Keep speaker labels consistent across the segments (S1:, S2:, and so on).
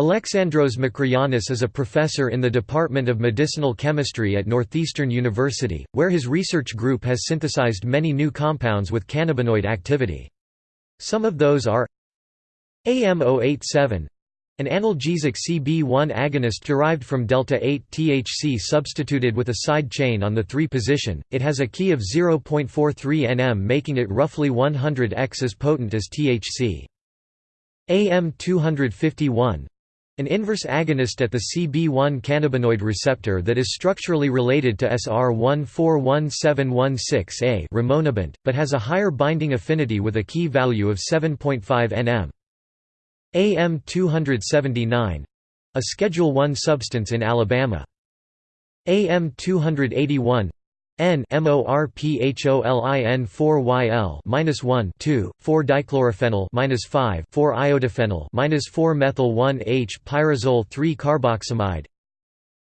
S1: Alexandros Makrogiannis is a professor in the Department of Medicinal Chemistry at Northeastern University, where his research group has synthesized many new compounds with cannabinoid activity. Some of those are AM087 an analgesic CB1 agonist derived from delta-8 THC substituted with a side chain on the 3 position, it has a key of 0.43 nm making it roughly 100x as potent as THC. AM251 an inverse agonist at the CB1 cannabinoid receptor that is structurally related to SR141716A rimonabant, but has a higher binding affinity with a key value of 7.5 nm. AM279 a Schedule I substance in Alabama. AM281 N MORPHOLIN 4YL minus 1 2 4 dichlorophenyl minus 5 4 iodophenyl minus 4 methyl 1 H pyrazole 3 carboxamide.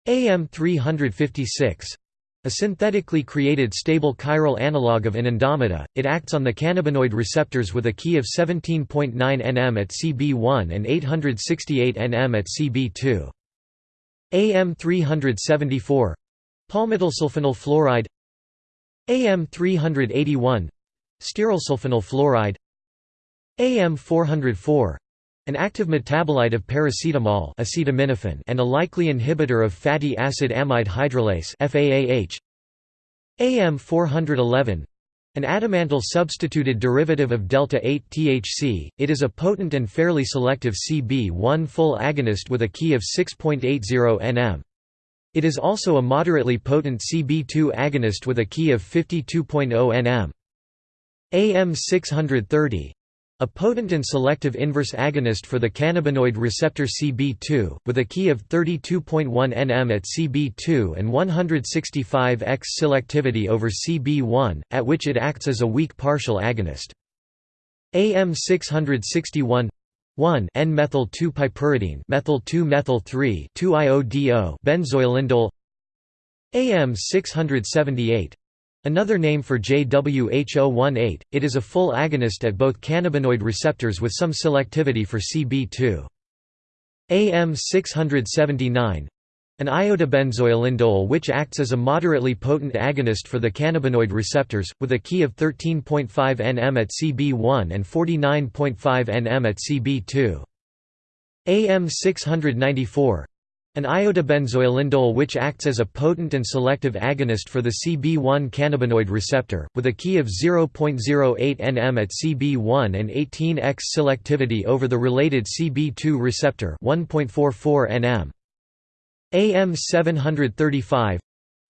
S1: AM 356 a synthetically created stable chiral analog of anandamida, it acts on the cannabinoid receptors with a key of 17.9 nm at CB1 and 868 nm at CB2. AM 374 palmitylsulfonyl fluoride AM 381 styrylsulfonyl fluoride. AM 404 an active metabolite of paracetamol acetaminophen and a likely inhibitor of fatty acid amide hydrolase FAAH AM 411 an adamantyl substituted derivative of delta-8 THC, it is a potent and fairly selective CB1 full agonist with a key of 6.80 nm. It is also a moderately potent CB2 agonist with a key of 52.0 nm. AM630 a potent and selective inverse agonist for the cannabinoid receptor CB2, with a key of 32.1 nm at CB2 and 165x selectivity over CB1, at which it acts as a weak partial agonist. AM661 1 N-methyl 2-piperidine methyl 2-methyl 3 2-iodo benzoylindole. AM 678 Another name for JWH018, it is a full agonist at both cannabinoid receptors with some selectivity for CB2. AM 679 an iodobenzoylindole which acts as a moderately potent agonist for the cannabinoid receptors, with a key of 13.5 nm at CB1 and 49.5 nm at CB2. AM 694 an iodobenzoylindole which acts as a potent and selective agonist for the CB1 cannabinoid receptor, with a key of 0.08 nm at CB1 and 18x selectivity over the related CB2 receptor 1.44 nm. AM 735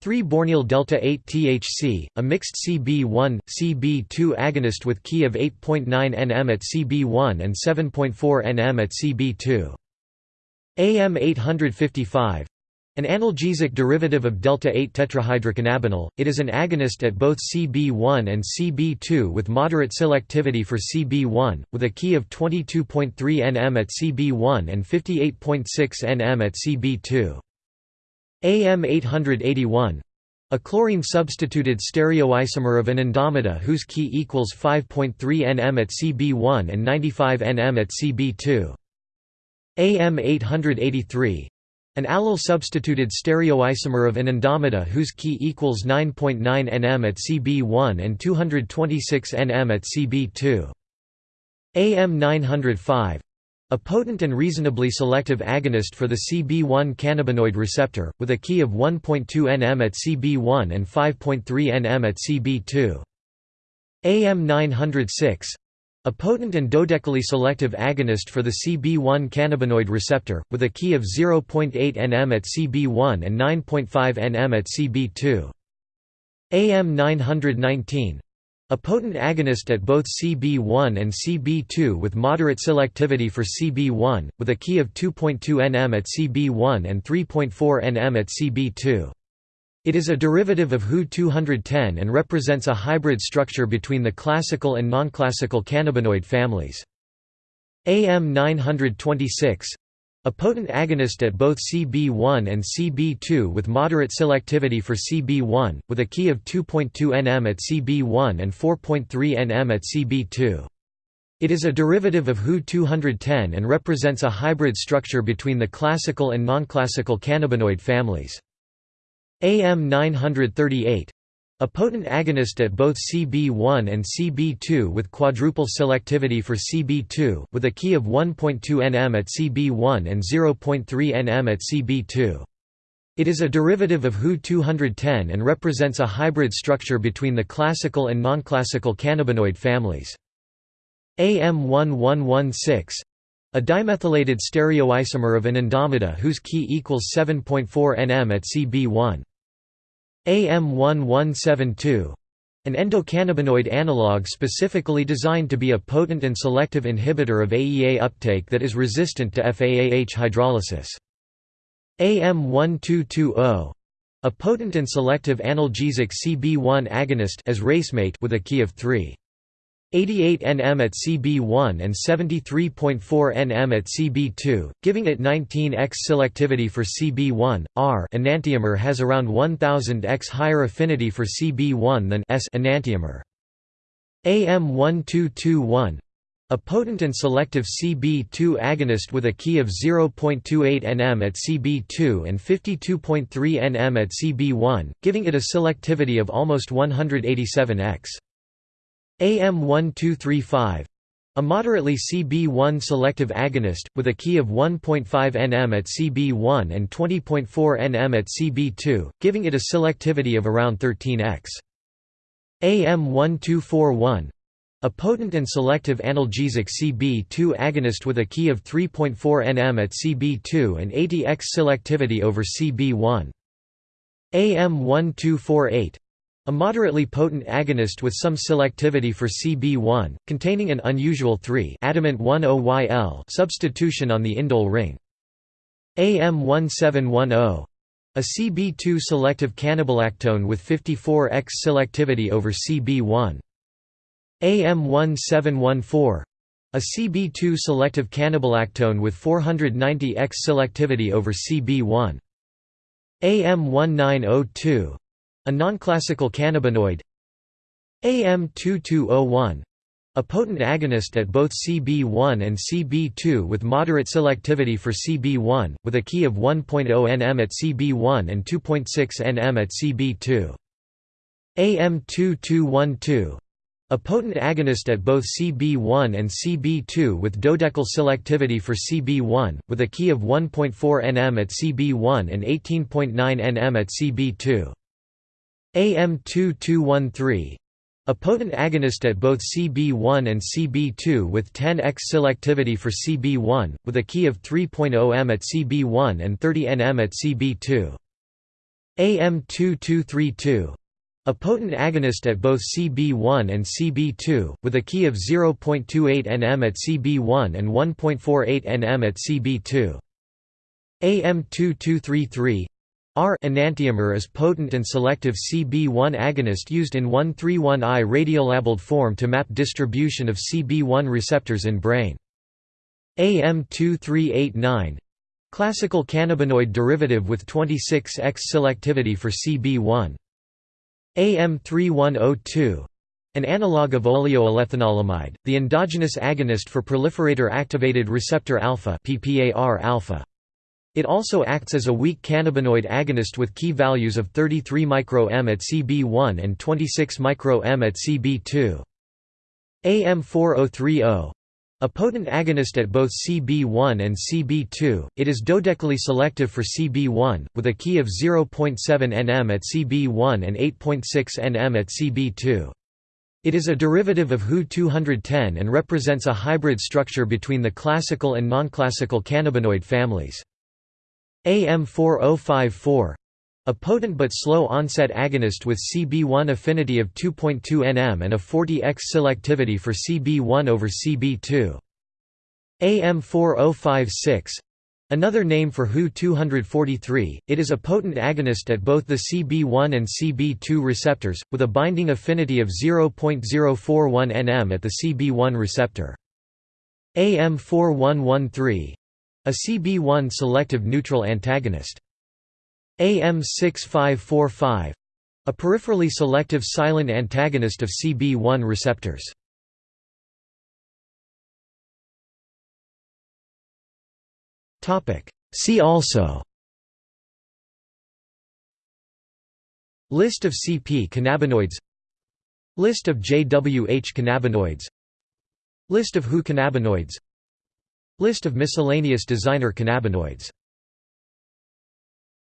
S1: 3-bornyl delta 8 THC, a mixed CB1 CB2 agonist with key of 8.9 nm at CB1 and 7.4 nm at CB2. AM 855 an analgesic derivative of delta-8 tetrahydrocannabinol, it is an agonist at both CB1 and CB2 with moderate selectivity for CB1, with a key of 22.3 nm at CB1 and 58.6 nm at CB2. AM 881 a chlorine-substituted stereoisomer of anandamida whose key equals 5.3 nm at Cb1 and 95 nm at Cb2. AM 883 an allyl-substituted stereoisomer of anandamida whose key equals 9.9 nm at Cb1 and 226 nm at Cb2. AM 905 a potent and reasonably selective agonist for the CB1 cannabinoid receptor, with a key of 1.2 nm at CB1 and 5.3 nm at CB2. AM 906 a potent and dodecally selective agonist for the CB1 cannabinoid receptor, with a key of 0.8 nm at CB1 and 9.5 nm at CB2. AM 919 a potent agonist at both CB1 and CB2 with moderate selectivity for CB1, with a key of 2.2 nm at CB1 and 3.4 nm at CB2. It is a derivative of HU-210 and represents a hybrid structure between the classical and non-classical cannabinoid families. AM 926 a potent agonist at both CB1 and CB2 with moderate selectivity for CB1, with a key of 2.2 nm at CB1 and 4.3 nm at CB2. It is a derivative of Hu-210 and represents a hybrid structure between the classical and non-classical cannabinoid families. AM938 a potent agonist at both CB1 and CB2 with quadruple selectivity for CB2, with a key of 1.2 nm at CB1 and 0.3 nm at CB2. It is a derivative of Hu-210 and represents a hybrid structure between the classical and non-classical cannabinoid families. AM1116 a dimethylated stereoisomer of an anandamida whose key equals 7.4 nm at CB1. AM1172 an endocannabinoid analog specifically designed to be a potent and selective inhibitor of AEA uptake that is resistant to FAAH hydrolysis. AM1220 a potent and selective analgesic CB1 agonist as racemate with a key of 3. 88 nm at CB1 and 73.4 nm at CB2, giving it 19x selectivity for CB1. R enantiomer has around 1000x higher affinity for CB1 than S enantiomer. AM1221 a potent and selective CB2 agonist with a key of 0.28 nm at CB2 and 52.3 nm at CB1, giving it a selectivity of almost 187x. AM1235 a moderately CB1 selective agonist, with a key of 1.5 nm at CB1 and 20.4 nm at CB2, giving it a selectivity of around 13x. AM1241 a potent and selective analgesic CB2 agonist with a key of 3.4 nm at CB2 and 80x selectivity over CB1. AM1248 a moderately potent agonist with some selectivity for CB1, containing an unusual 3 adamant 10YL substitution on the indole ring. AM1710 a CB2 selective cannabolactone with 54x selectivity over CB1. AM1714 a CB2 selective cannabolactone with 490x selectivity over CB1. AM1902 a non-classical cannabinoid AM2201 a potent agonist at both CB1 and CB2 with moderate selectivity for CB1, with a key of 1.0 nm at CB1 and 2.6 nm at CB2. AM2212 a potent agonist at both CB1 and CB2 with dodecyl selectivity for CB1, with a key of 1.4 nm at CB1 and 18.9 nm at CB2. AM2213 a potent agonist at both CB1 and CB2 with 10x selectivity for CB1, with a key of 3.0 m at CB1 and 30 nm at CB2. AM2232 a potent agonist at both CB1 and CB2, with a key of 0.28 nm at CB1 and 1.48 nm at CB2. AM2233 R enantiomer is potent and selective CB1 agonist used in 131I radiolabeled form to map distribution of CB1 receptors in brain. AM2389 classical cannabinoid derivative with 26x selectivity for CB1. AM3102 an analog of oleoalethanolamide, the endogenous agonist for proliferator activated receptor alpha alpha. It also acts as a weak cannabinoid agonist with key values of 33 μm at CB1 and 26 μm at CB2. AM4030 a potent agonist at both CB1 and CB2, it is dodecally selective for CB1, with a key of 0.7 nm at CB1 and 8.6 nm at CB2. It is a derivative of Hu-210 and represents a hybrid structure between the classical and non-classical cannabinoid families. AM4054 a potent but slow onset agonist with CB1 affinity of 2.2 nm and a 40x selectivity for CB1 over CB2. AM4056 Another name for Hu-243, it is a potent agonist at both the CB1 and CB2 receptors, with a binding affinity of 0.041 nm at the CB1 receptor. AM4113 a CB1 selective neutral antagonist. AM6545 a peripherally selective silent antagonist of CB1 receptors. See also. List of CP cannabinoids. List of JWH cannabinoids. List of WHO cannabinoids. List of miscellaneous designer cannabinoids